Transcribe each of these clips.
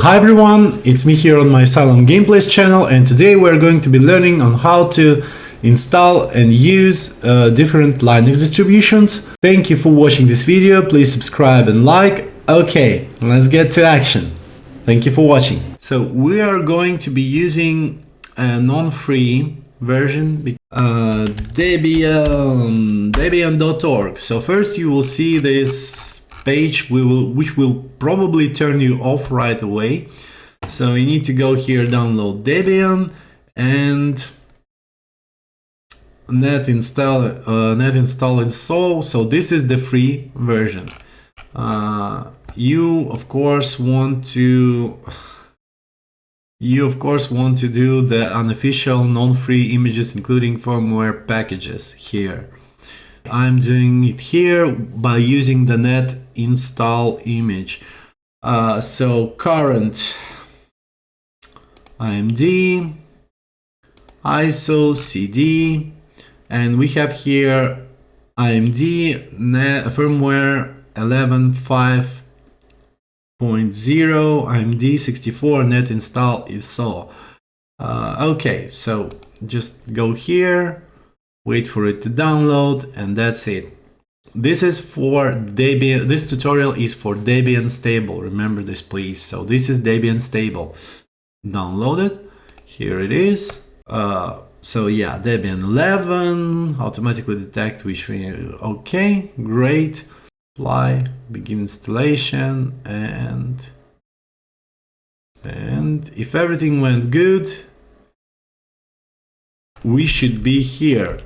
Hi everyone, it's me here on my Cylon Gameplays channel and today we're going to be learning on how to install and use uh, different Linux distributions. Thank you for watching this video, please subscribe and like. Okay, let's get to action. Thank you for watching. So we are going to be using a non-free version, uh, Debian, Debian.org. So first you will see this page we will, which will probably turn you off right away. So you need to go here, download Debian and net install uh, net install install. So this is the free version. Uh, you of course want to you of course want to do the unofficial non-free images including firmware packages here. I'm doing it here by using the net install image. Uh, so current AMD, ISO, CD, and we have here AMD net, firmware 11.5 0.0 AMD 64 net install is so. Uh, okay, so just go here, wait for it to download, and that's it. This is for Debian, this tutorial is for Debian stable, remember this please. So this is Debian stable. Download it, here it is. Uh, so yeah, Debian 11, automatically detect which, we, okay, great apply, begin installation, and and if everything went good, we should be here.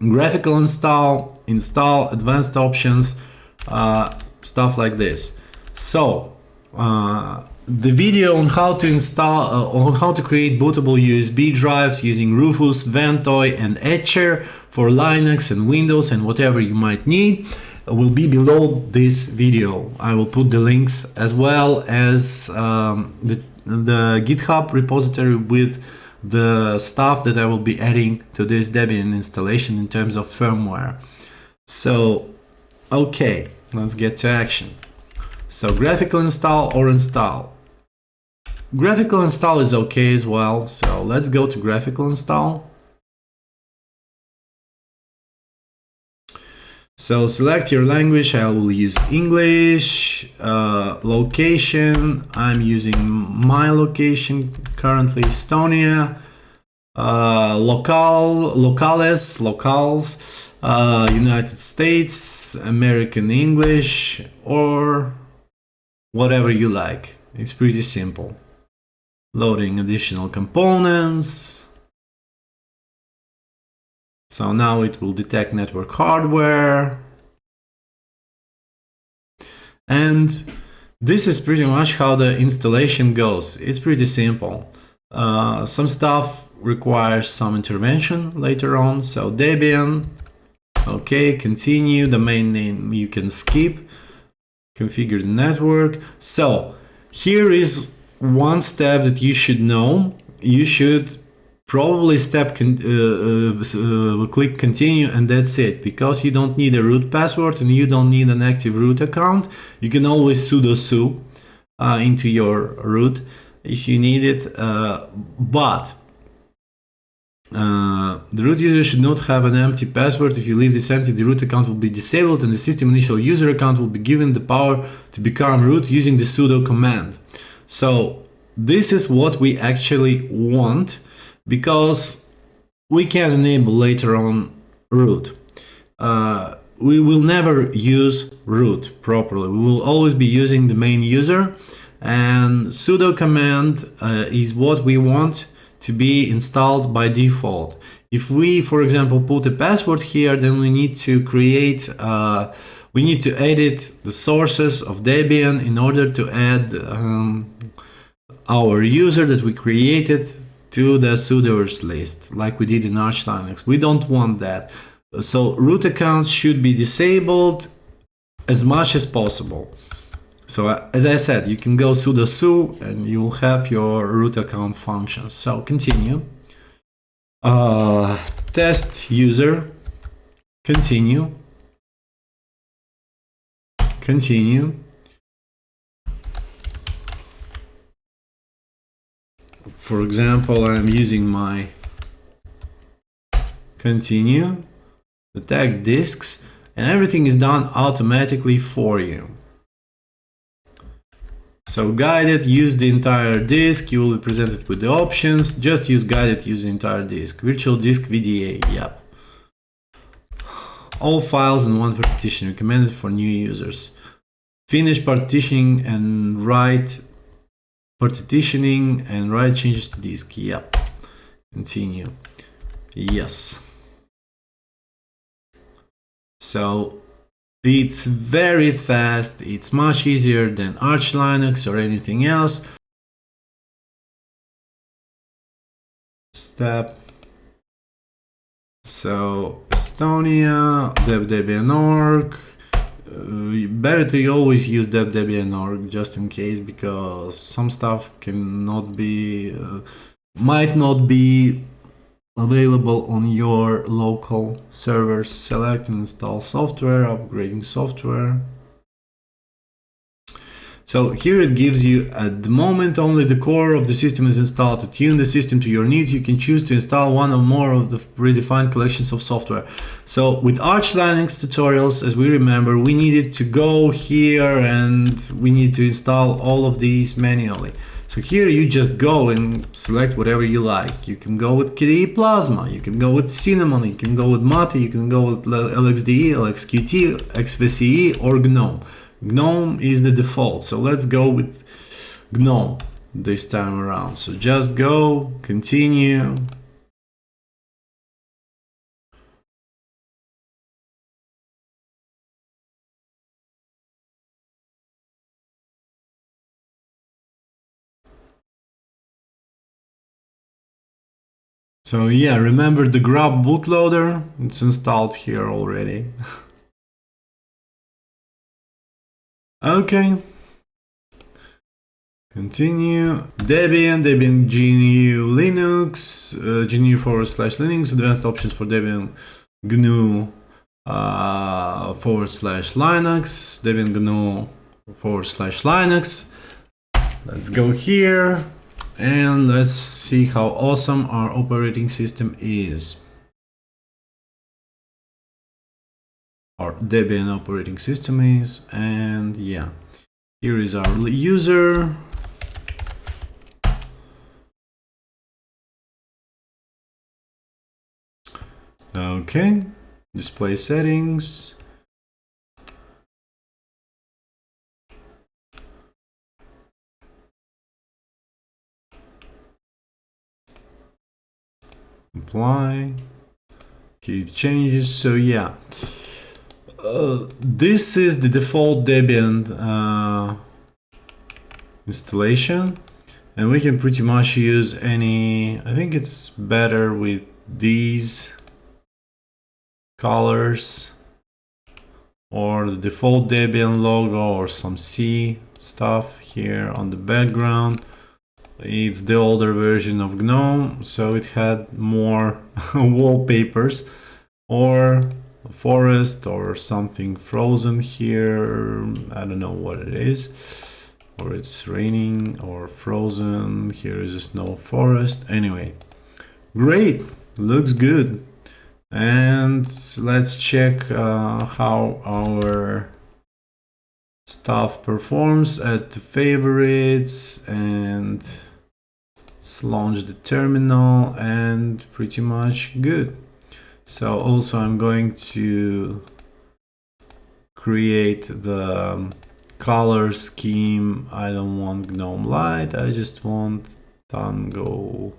Graphical install, install advanced options, uh, stuff like this. So uh, the video on how to install, uh, on how to create bootable USB drives using Rufus, Ventoy, and Etcher for Linux and Windows and whatever you might need will be below this video. I will put the links as well as um, the, the GitHub repository with the stuff that I will be adding to this Debian installation in terms of firmware. So, okay, let's get to action. So graphical install or install. Graphical install is okay as well. So let's go to graphical install. So select your language, I will use English, uh, location, I'm using my location, currently Estonia, uh, local, locales, locals, uh, United States, American English, or whatever you like. It's pretty simple. Loading additional components, so now it will detect network hardware. And this is pretty much how the installation goes. It's pretty simple. Uh, some stuff requires some intervention later on. So Debian, okay, continue, the main name you can skip, configure the network. So here is one step that you should know. You should probably step uh, uh, uh, click continue and that's it. Because you don't need a root password and you don't need an active root account you can always sudo su uh, into your root if you need it uh, but uh, the root user should not have an empty password. If you leave this empty the root account will be disabled and the system initial user account will be given the power to become root using the sudo command. So this is what we actually want because we can enable later on root. Uh, we will never use root properly. We will always be using the main user and sudo command uh, is what we want to be installed by default. If we, for example, put a password here, then we need to create, uh, we need to edit the sources of Debian in order to add um, our user that we created to the sudoers list like we did in Arch Linux. We don't want that. So root accounts should be disabled as much as possible. So uh, as I said, you can go sudo su and you'll have your root account functions. So continue. Uh, test user, continue, continue. For example, I'm using my continue, the tag disks, and everything is done automatically for you. So guided, use the entire disk, you will be presented with the options, just use guided, use the entire disk. Virtual disk VDA, yep. All files in one partition, recommended for new users. Finish partitioning and write partitioning and write changes to disk, yep. Continue, yes. So it's very fast, it's much easier than Arch Linux or anything else. Step. So Estonia, deb.debian.org. Uh, better to always use deb.debian.org just in case because some stuff cannot be, uh, might not be available on your local servers. Select and install software, upgrading software. So here it gives you at the moment only the core of the system is installed. To tune the system to your needs, you can choose to install one or more of the predefined collections of software. So with Arch Linux tutorials, as we remember, we needed to go here and we need to install all of these manually. So here you just go and select whatever you like. You can go with KDE Plasma, you can go with Cinnamon, you can go with Mate, you can go with LXDE, LXQT, XFCE or GNOME. GNOME is the default, so let's go with GNOME this time around. So just go, continue, So yeah, remember the grub bootloader? It's installed here already. okay. Continue. Debian, Debian GNU Linux, uh, GNU forward slash Linux, advanced options for Debian GNU uh, forward slash Linux, Debian GNU forward slash Linux. Let's go here and let's see how awesome our operating system is. Our Debian operating system is, and yeah, here is our user. Okay, display settings. apply keep changes so yeah uh, this is the default Debian uh, installation and we can pretty much use any I think it's better with these colors or the default Debian logo or some C stuff here on the background. It's the older version of GNOME, so it had more wallpapers or forest or something frozen here. I don't know what it is. Or it's raining or frozen. Here is a snow forest. Anyway, great. Looks good. And let's check uh, how our stuff performs at favorites and let's launch the terminal and pretty much good so also I'm going to create the um, color scheme. I don't want GNOME light. I just want Tango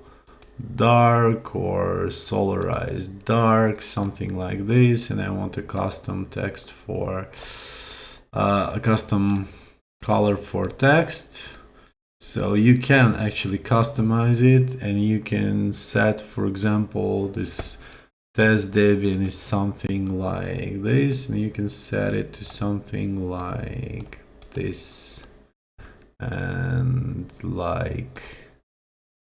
dark or solarized dark something like this. And I want a custom text for uh, a custom color for text. So you can actually customize it and you can set, for example, this test Debian is something like this and you can set it to something like this. And like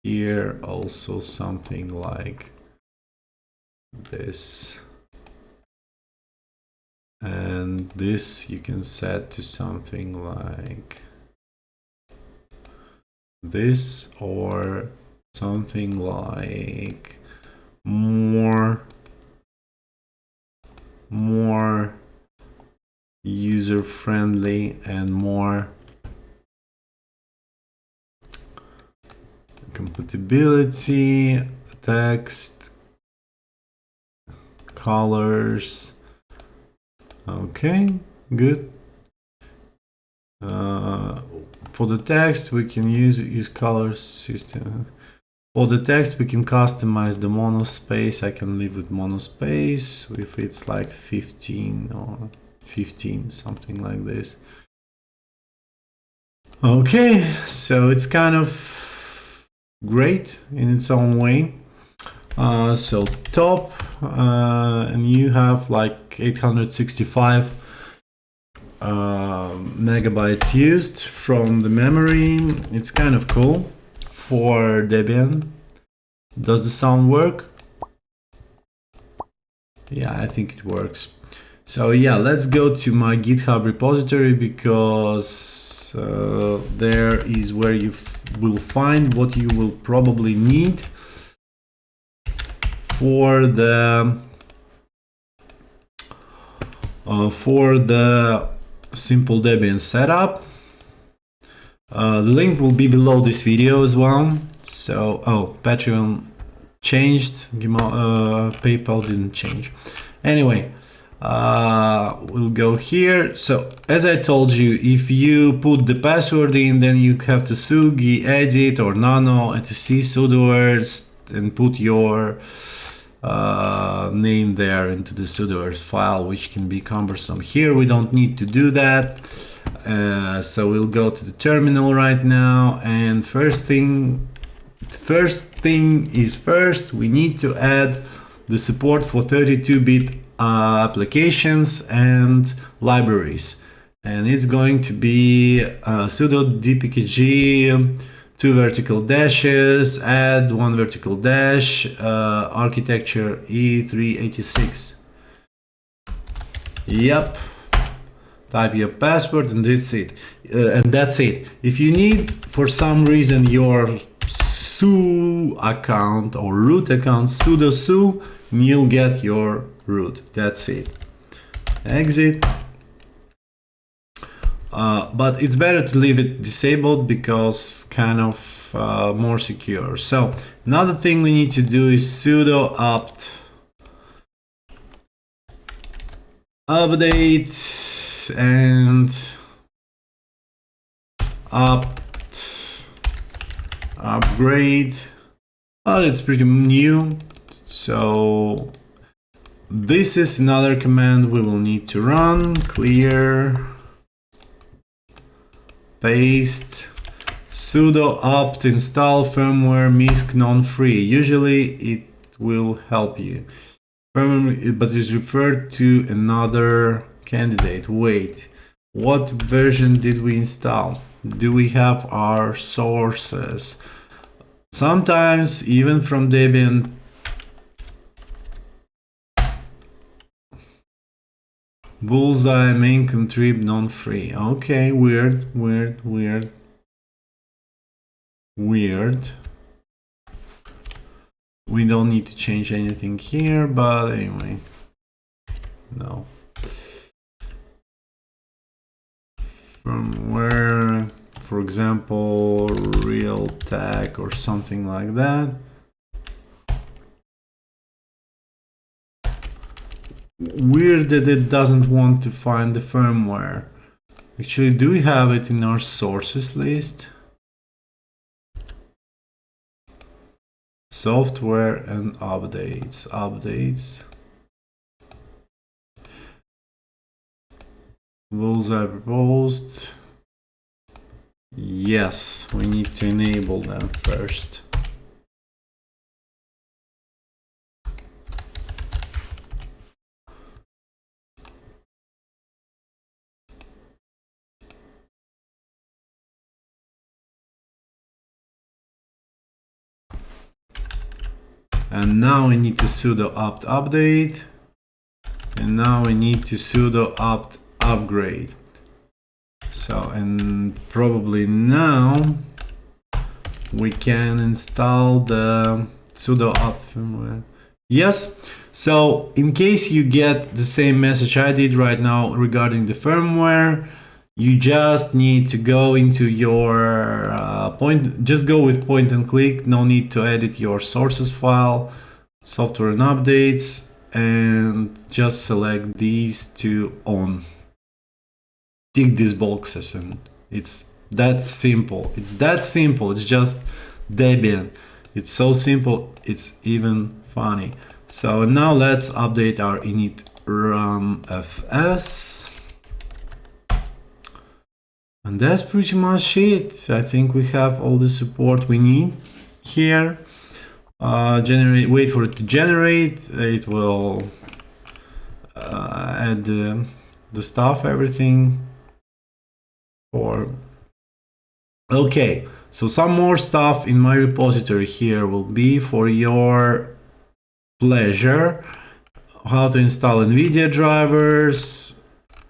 here also something like this. And this you can set to something like this or something like more more user friendly and more compatibility text colors. Okay good. Uh, for the text we can use use color system for the text we can customize the monospace I can live with monospace if it's like 15 or 15 something like this. Okay so it's kind of great in its own way. Uh, so top uh, and you have like 865 uh, megabytes used from the memory. It's kind of cool for Debian? Does the sound work? Yeah I think it works. So yeah let's go to my github repository because uh, there is where you will find what you will probably need for the uh, for the simple Debian setup. Uh, the link will be below this video as well. So, oh, Patreon changed, uh, PayPal didn't change. Anyway, uh, we'll go here. So, as I told you, if you put the password in, then you have to sugi, edit or nano, etc, sudoers, and put your uh, name there into the sudoers file, which can be cumbersome. Here we don't need to do that. Uh, so we'll go to the terminal right now and first thing first thing is first we need to add the support for 32-bit uh, applications and libraries and it's going to be uh, sudo dpkg two vertical dashes, add one vertical dash, uh, architecture i386. Yep. Type your password and that's it. Uh, and that's it. If you need, for some reason, your su account or root account, sudo su, you'll get your root. That's it. Exit. Uh, but it's better to leave it disabled because kind of uh, more secure. So another thing we need to do is sudo apt update and apt upgrade. Well, it's pretty new. So this is another command we will need to run. Clear paste sudo apt install firmware misc non-free. Usually it will help you. Firmware, but it's referred to another candidate. Wait, what version did we install? Do we have our sources? Sometimes even from Debian Bullseye main contrib non-free. Okay, weird, weird, weird. Weird. We don't need to change anything here, but anyway. No. From where, for example, Realtek or something like that. weird that it doesn't want to find the firmware. Actually, do we have it in our sources list? Software and updates, updates. Rules are proposed. Yes, we need to enable them first. and now we need to sudo apt update and now we need to sudo apt upgrade so and probably now we can install the sudo apt firmware. Yes, so in case you get the same message I did right now regarding the firmware, you just need to go into your uh, point, just go with point and click, no need to edit your sources file, software and updates, and just select these two on. Tick these boxes and it's that simple. It's that simple. It's just Debian. It's so simple. It's even funny. So now let's update our init ram fs. And that's pretty much it. I think we have all the support we need here. Uh, generate, wait for it to generate. It will uh, add uh, the stuff, everything for Okay, so some more stuff in my repository here will be for your pleasure. How to install NVIDIA drivers.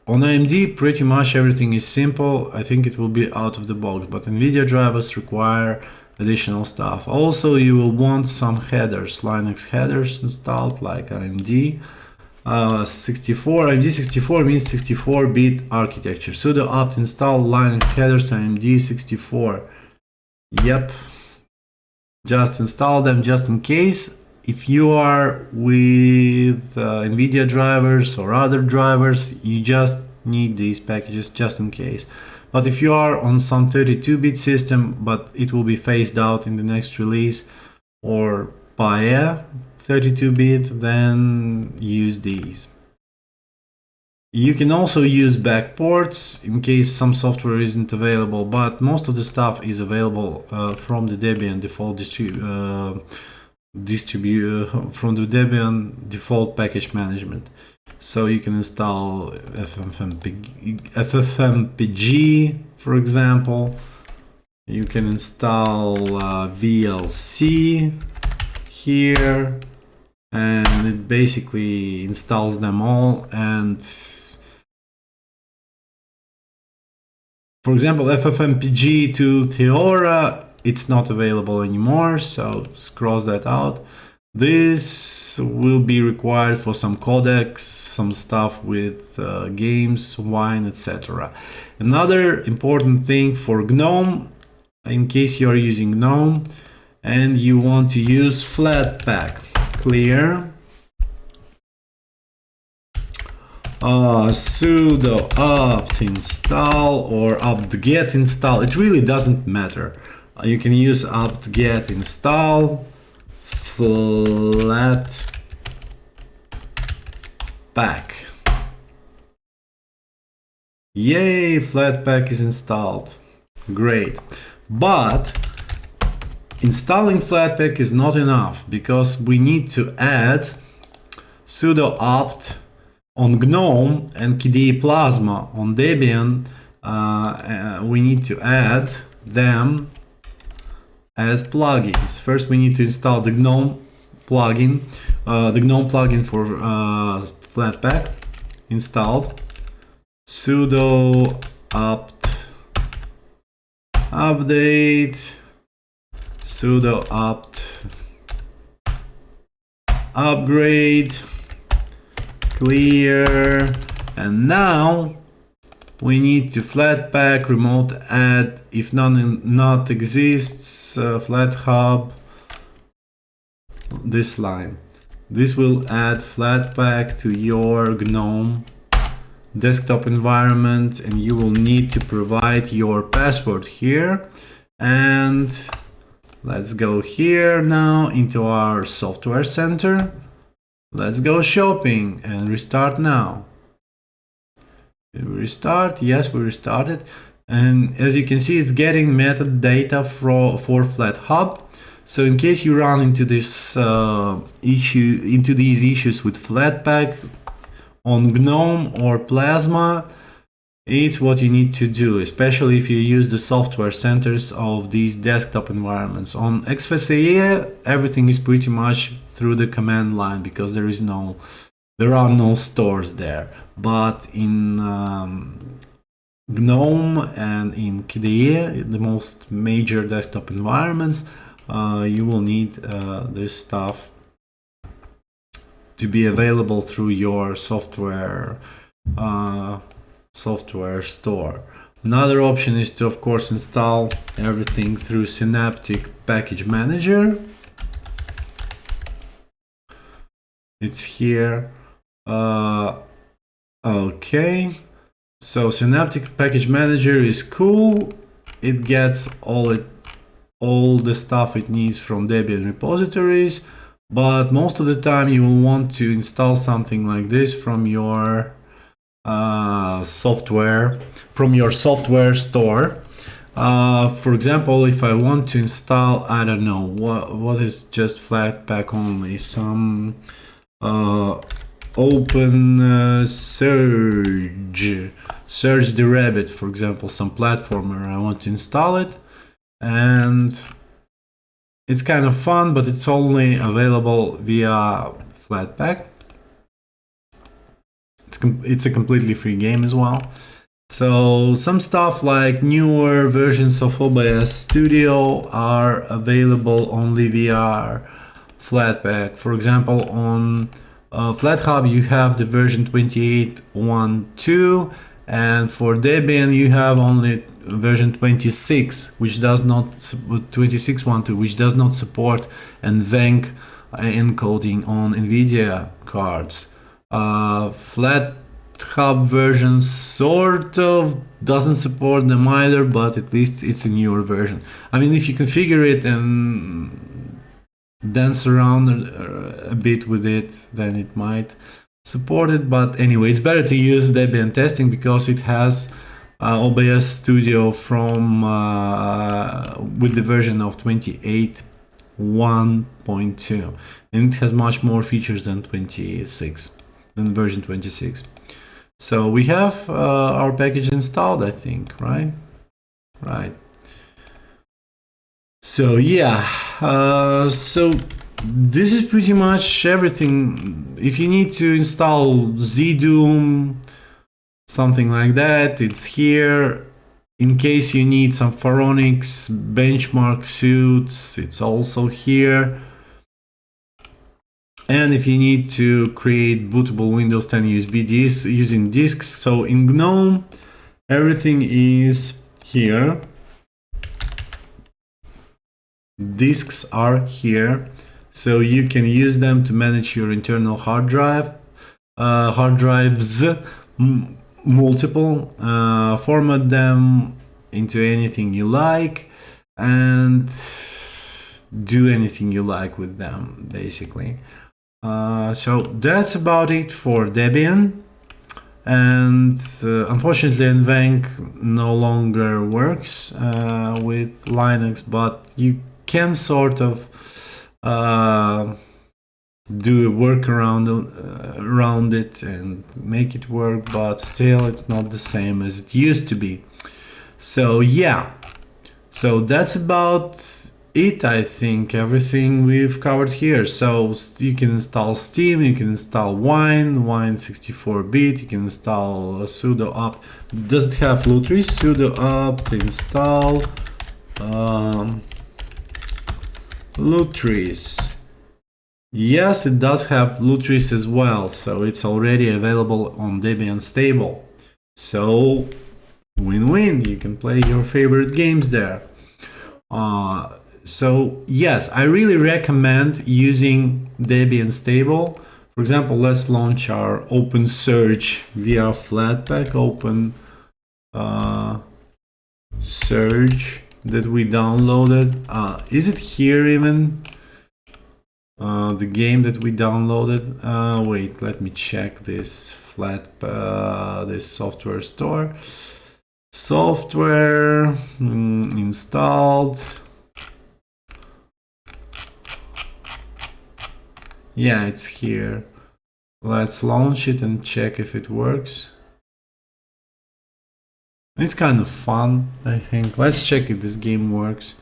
On AMD, pretty much everything is simple. I think it will be out of the box, but NVIDIA drivers require additional stuff. Also, you will want some headers, Linux headers installed like AMD. Uh, 64 AMD 64 means 64-bit architecture. sudo apt install Linux headers AMD 64. Yep. Just install them just in case. If you are with uh, NVIDIA drivers or other drivers, you just need these packages just in case. But if you are on some 32-bit system, but it will be phased out in the next release, or PAE, 32-bit, then use these. You can also use back ports in case some software isn't available, but most of the stuff is available uh, from the Debian default distrib uh, uh, from the Debian default package management. So you can install FFmpeg, FFmpeg for example. You can install uh, VLC here and it basically installs them all and for example ffmpeg2theora it's not available anymore so cross that out. This will be required for some codecs some stuff with uh, games wine etc another important thing for gnome in case you are using gnome and you want to use flatpak clear. Uh, sudo apt install or apt-get install. It really doesn't matter. Uh, you can use apt-get install flat pack. Yay flatpak is installed. Great. But Installing Flatpak is not enough because we need to add sudo apt on GNOME and KDE Plasma on Debian. Uh, uh, we need to add them as plugins. First, we need to install the GNOME plugin, uh, the GNOME plugin for uh, Flatpak installed. sudo apt update sudo apt upgrade clear and now we need to flatpak remote add if none not exists uh, FlatHub this line. This will add flatpak to your gnome desktop environment and you will need to provide your password here and Let's go here now into our software center. Let's go shopping and restart now. We restart? Yes, we restarted. And as you can see, it's getting metadata for, for FlatHub. So in case you run into this uh, issue, into these issues with Flatpak on GNOME or Plasma, it's what you need to do, especially if you use the software centers of these desktop environments. On XFCE, everything is pretty much through the command line because there is no, there are no stores there. But in um, GNOME and in KDE, the most major desktop environments, uh, you will need uh, this stuff to be available through your software uh, software store. Another option is to of course install everything through Synaptic Package Manager. It's here. Uh, okay, so Synaptic Package Manager is cool. It gets all it all the stuff it needs from Debian repositories but most of the time you will want to install something like this from your uh, software from your software store. Uh, for example if I want to install I don't know what what is just Flatpak only? Some uh, open uh, Surge Surge the Rabbit for example some platformer. I want to install it and it's kind of fun, but it's only available via Flatpak. It's, it's a completely free game as well. So some stuff like newer versions of OBS Studio are available only via Flatpak. For example, on uh, FlatHub you have the version 28.1.2 and for Debian you have only version 26 which does not 26.12 which does not support NVENC encoding on NVIDIA cards. Uh, FlatHub version sort of doesn't support them either, but at least it's a newer version. I mean, if you configure it and dance around a, bit with it, then it might support it. But anyway, it's better to use Debian testing because it has uh, OBS Studio from uh, with the version of 28.1.2 and it has much more features than 26 than version 26 so we have uh, our package installed I think right right so yeah uh, so this is pretty much everything if you need to install ZDoom something like that. It's here. In case you need some Phoronix benchmark suits, it's also here. And if you need to create bootable Windows 10 USB disks using disks, so in GNOME, everything is here. Disks are here, so you can use them to manage your internal hard drive, uh, hard drives, multiple, uh, format them into anything you like, and do anything you like with them, basically. Uh, so that's about it for Debian. And uh, unfortunately, NVENC no longer works uh, with Linux, but you can sort of uh, do a workaround uh, around it and make it work but still it's not the same as it used to be so yeah so that's about it I think everything we've covered here so you can install Steam you can install Wine Wine 64-bit you can install sudo apt does it have Lutris sudo apt install um, Lutris Yes, it does have Lutris as well, so it's already available on Debian Stable. So, win-win, you can play your favorite games there. Uh, so, yes, I really recommend using Debian Stable. For example, let's launch our OpenSurge via Flatpak, Open uh, Surge that we downloaded. Uh, is it here even? Uh, the game that we downloaded. Uh, wait, let me check this flat, uh, this software store. Software mm, installed. Yeah, it's here. Let's launch it and check if it works. It's kind of fun, I think. Let's check if this game works.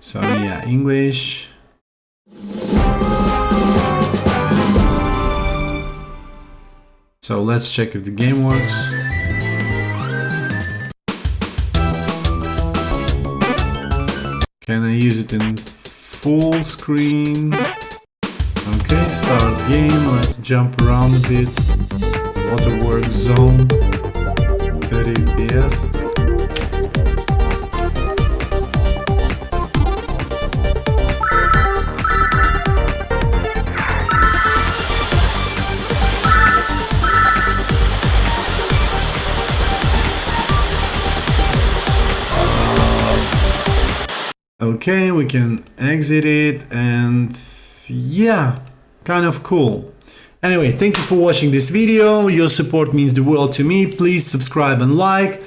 So yeah, English. So let's check if the game works. Can I use it in full screen? Okay, start game. Let's jump around a bit. Waterworks zone. 30 FPS. Okay, we can exit it and yeah, kind of cool. Anyway, thank you for watching this video. Your support means the world to me. Please subscribe and like.